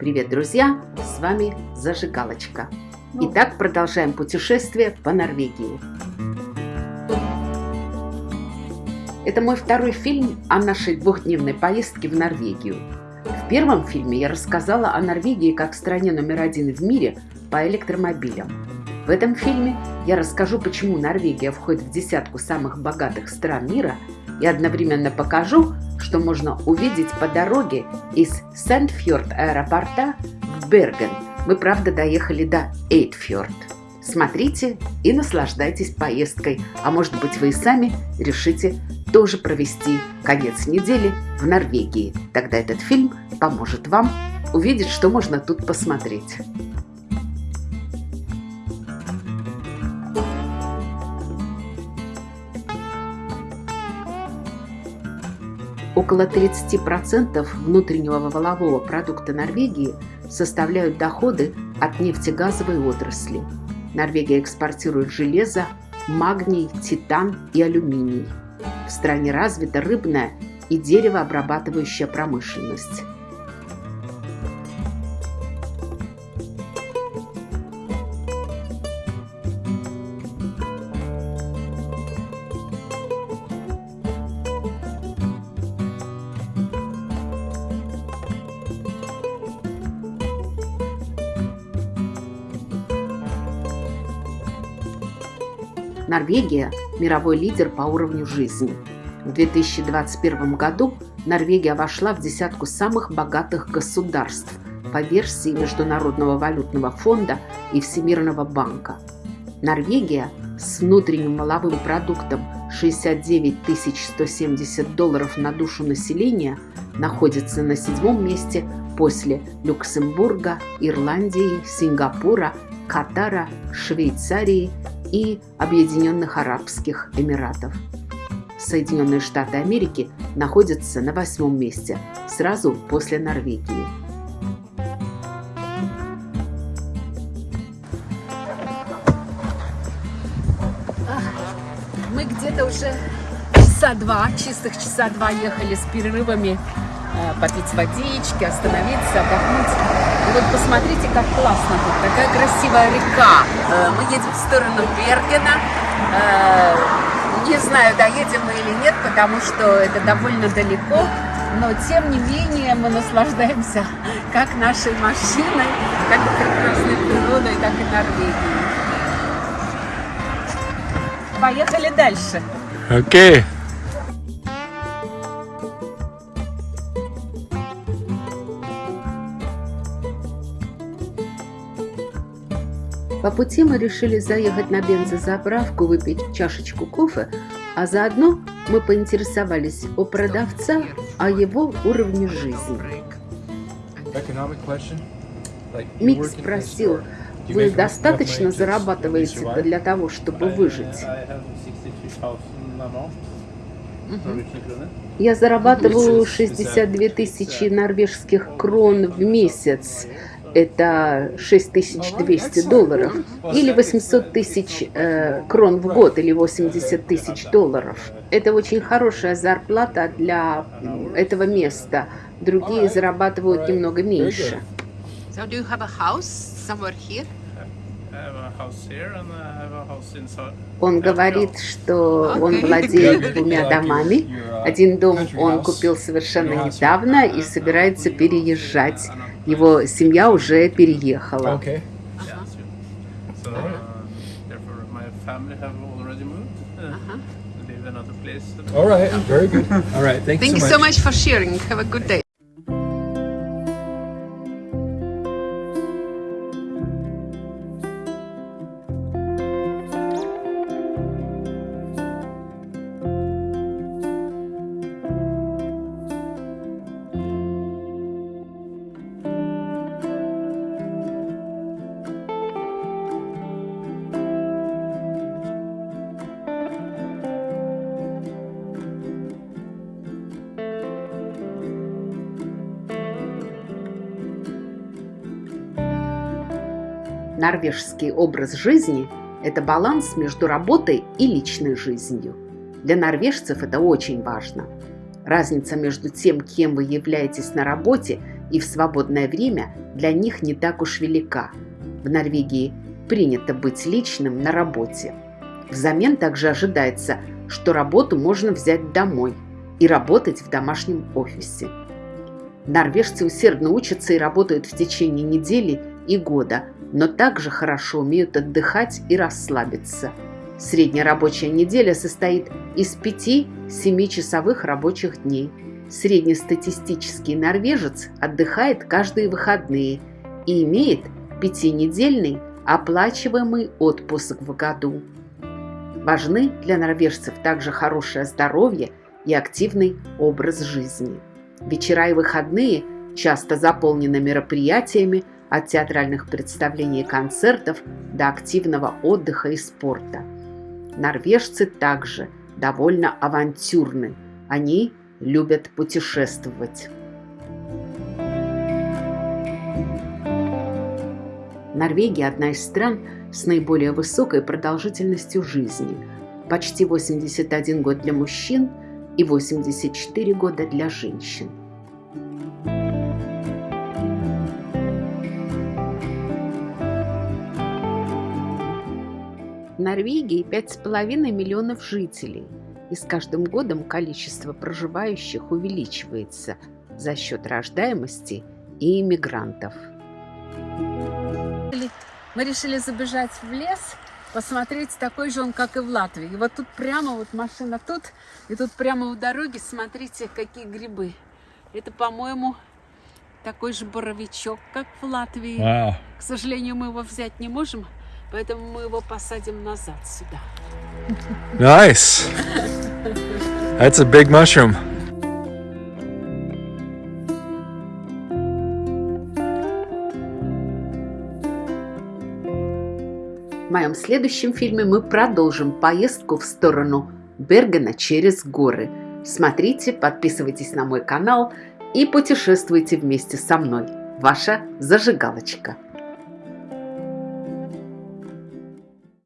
Привет, друзья! С вами Зажигалочка. Итак, продолжаем путешествие по Норвегии. Это мой второй фильм о нашей двухдневной поездке в Норвегию. В первом фильме я рассказала о Норвегии как стране номер один в мире по электромобилям. В этом фильме я расскажу, почему Норвегия входит в десятку самых богатых стран мира и одновременно покажу, что можно увидеть по дороге из Сандфьорд аэропорта в Берген. Мы, правда, доехали до Эйтфьорд. Смотрите и наслаждайтесь поездкой, а может быть вы и сами решите тоже провести конец недели в Норвегии. Тогда этот фильм поможет вам увидеть, что можно тут посмотреть. Около 30% внутреннего валового продукта Норвегии составляют доходы от нефтегазовой отрасли. Норвегия экспортирует железо, магний, титан и алюминий. В стране развита рыбная и деревообрабатывающая промышленность. Норвегия – мировой лидер по уровню жизни. В 2021 году Норвегия вошла в десятку самых богатых государств по версии Международного валютного фонда и Всемирного банка. Норвегия с внутренним маловым продуктом 69 170 долларов на душу населения находится на седьмом месте после Люксембурга, Ирландии, Сингапура, Катара, Швейцарии и Объединенных Арабских Эмиратов. Соединенные Штаты Америки находятся на восьмом месте, сразу после Норвегии. Мы где-то уже часа два, чистых часа два ехали с перерывами Э, попить водички, остановиться, отдохнуть. Вот посмотрите, как классно тут, такая красивая река. Э, мы едем в сторону Бергена. Э, не знаю, доедем мы или нет, потому что это довольно далеко. Но, тем не менее, мы наслаждаемся как нашей машиной, так и прекрасной природой, так и Норвегией. Поехали дальше. Окей. Okay. По пути мы решили заехать на бензозаправку, выпить чашечку кофе, а заодно мы поинтересовались у продавца о его уровне жизни. Мик спросил, вы достаточно зарабатываете для того, чтобы выжить? Я зарабатываю 62 тысячи норвежских крон в месяц это 6200 долларов, или 800 тысяч э, крон в год, или 80 тысяч долларов. Это очень хорошая зарплата для этого места. Другие зарабатывают немного меньше. Он говорит, что он владеет двумя домами. Один дом он купил совершенно недавно и собирается переезжать его семья уже переехала. Okay. All right, very good. All right, thank, thank you so much. so much for sharing. Have a good day. Норвежский образ жизни – это баланс между работой и личной жизнью. Для норвежцев это очень важно. Разница между тем, кем вы являетесь на работе и в свободное время для них не так уж велика. В Норвегии принято быть личным на работе. Взамен также ожидается, что работу можно взять домой и работать в домашнем офисе. Норвежцы усердно учатся и работают в течение недели и года, но также хорошо умеют отдыхать и расслабиться. Средняя рабочая неделя состоит из 5-7 часовых рабочих дней. Среднестатистический норвежец отдыхает каждые выходные и имеет пятинедельный оплачиваемый отпуск в году. Важны для норвежцев также хорошее здоровье и активный образ жизни. Вечера и выходные часто заполнены мероприятиями от театральных представлений и концертов до активного отдыха и спорта. Норвежцы также довольно авантюрны. Они любят путешествовать. Норвегия – одна из стран с наиболее высокой продолжительностью жизни. Почти 81 год для мужчин и 84 года для женщин. Норвегии 5,5 миллионов жителей, и с каждым годом количество проживающих увеличивается за счет рождаемости и иммигрантов. Мы решили забежать в лес, посмотреть, такой же он, как и в Латвии. И вот тут прямо, вот машина тут, и тут прямо у дороги, смотрите, какие грибы. Это, по-моему, такой же боровичок, как в Латвии. Wow. К сожалению, мы его взять не можем, поэтому мы его посадим назад сюда. Nice. That's a big mushroom. В моем следующем фильме мы продолжим поездку в сторону Бергена через горы. Смотрите, подписывайтесь на мой канал и путешествуйте вместе со мной. Ваша зажигалочка.